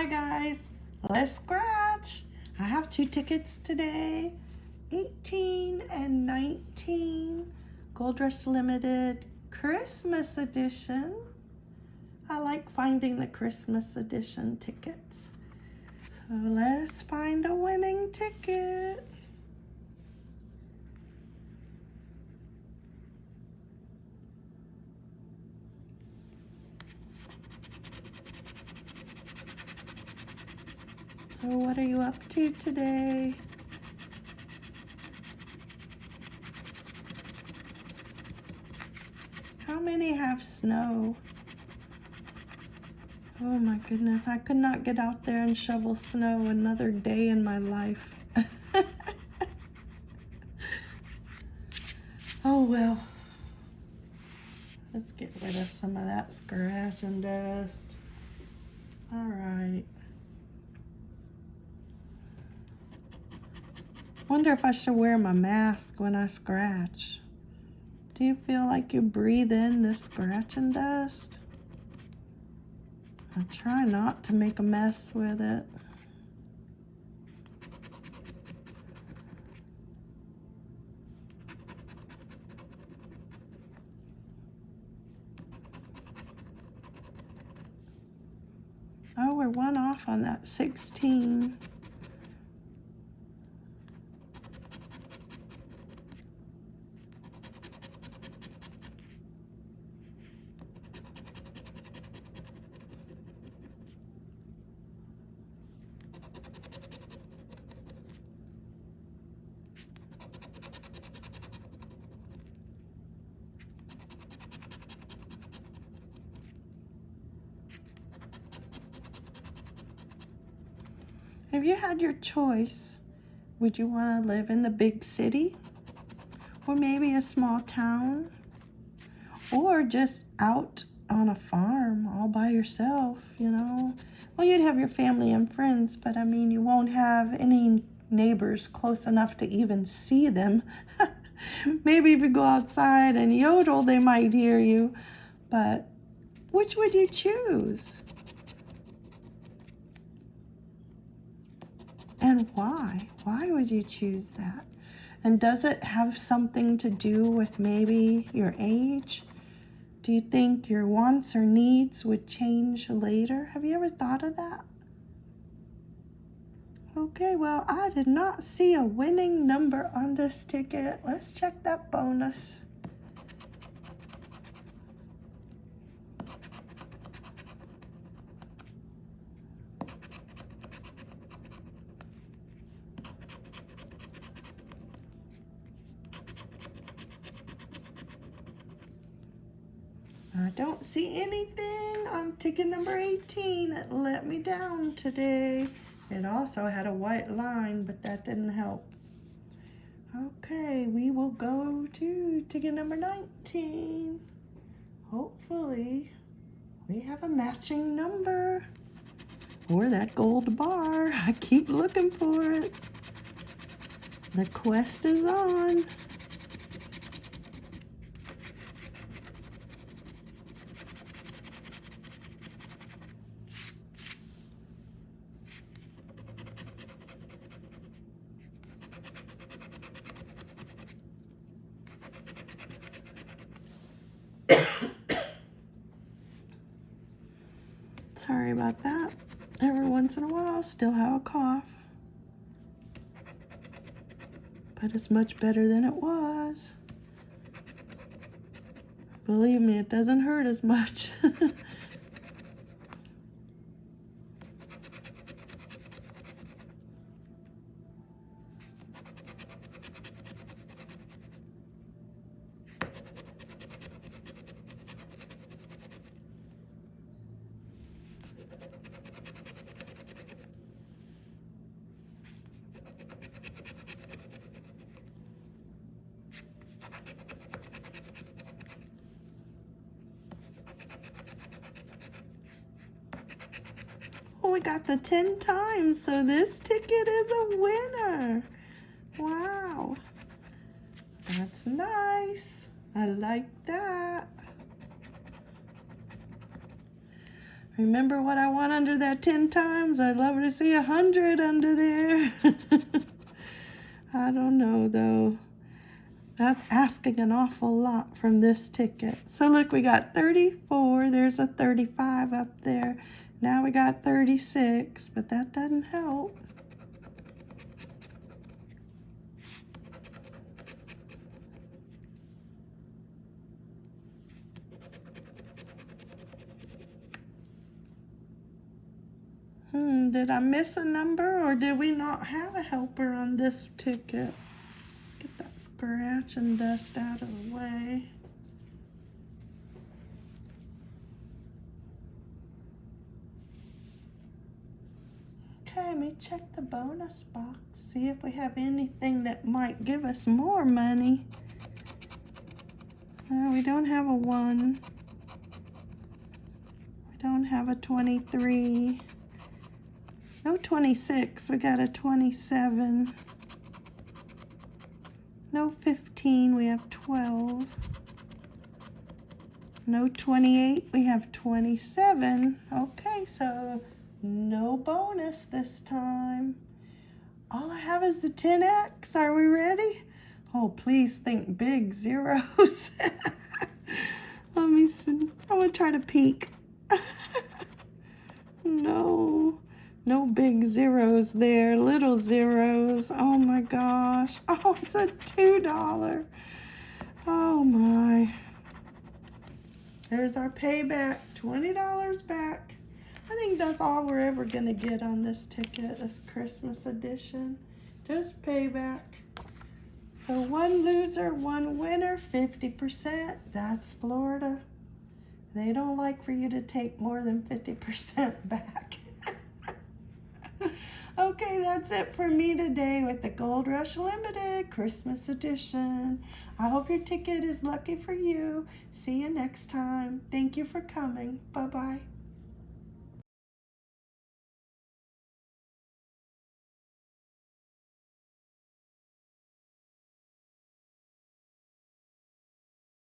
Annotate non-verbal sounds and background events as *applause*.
Hi guys, let's scratch. I have two tickets today, 18 and 19, Gold Rush Limited Christmas edition. I like finding the Christmas edition tickets. So let's find a winning ticket. So what are you up to today? How many have snow? Oh my goodness, I could not get out there and shovel snow another day in my life. *laughs* oh well. Let's get rid of some of that scratch and dust. All right. Wonder if I should wear my mask when I scratch. Do you feel like you breathe in this scratching dust? I try not to make a mess with it. Oh, we're one off on that 16. If you had your choice, would you want to live in the big city? Or maybe a small town? Or just out on a farm all by yourself, you know? Well, you'd have your family and friends, but I mean, you won't have any neighbors close enough to even see them. *laughs* maybe if you go outside and yodel, they might hear you. But which would you choose? And why? Why would you choose that? And does it have something to do with maybe your age? Do you think your wants or needs would change later? Have you ever thought of that? Okay, well, I did not see a winning number on this ticket. Let's check that bonus. I don't see anything on ticket number 18. It let me down today. It also had a white line, but that didn't help. Okay, we will go to ticket number 19. Hopefully, we have a matching number. Or that gold bar. I keep looking for it. The quest is on. Sorry about that. Every once in a while, still have a cough. But it's much better than it was. Believe me, it doesn't hurt as much. *laughs* got the 10 times, so this ticket is a winner. Wow. That's nice. I like that. Remember what I want under that 10 times? I'd love to see a 100 under there. *laughs* I don't know though. That's asking an awful lot from this ticket. So look, we got 34. There's a 35 up there. Now we got 36, but that doesn't help. Hmm, did I miss a number or did we not have a helper on this ticket? Let's get that scratch and dust out of the way. Okay, let me check the bonus box, see if we have anything that might give us more money. We don't have a one. We don't have a 23. No 26, we got a 27. No 15, we have 12. No 28, we have 27. Okay, so no bonus this time. All I have is the 10x. Are we ready? Oh, please think big zeros. *laughs* Let me see. I'm going to try to peek. *laughs* no. No big zeros there, little zeros. Oh my gosh. *laughs* Oh, it's a $2. Oh my. There's our payback, $20 back. I think that's all we're ever gonna get on this ticket, this Christmas edition. Just payback. So one loser, one winner, 50%. That's Florida. They don't like for you to take more than 50% *laughs* back. *laughs* okay, that's it for me today with the Gold Rush Limited Christmas Edition. I hope your ticket is lucky for you. See you next time. Thank you for coming. Bye-bye.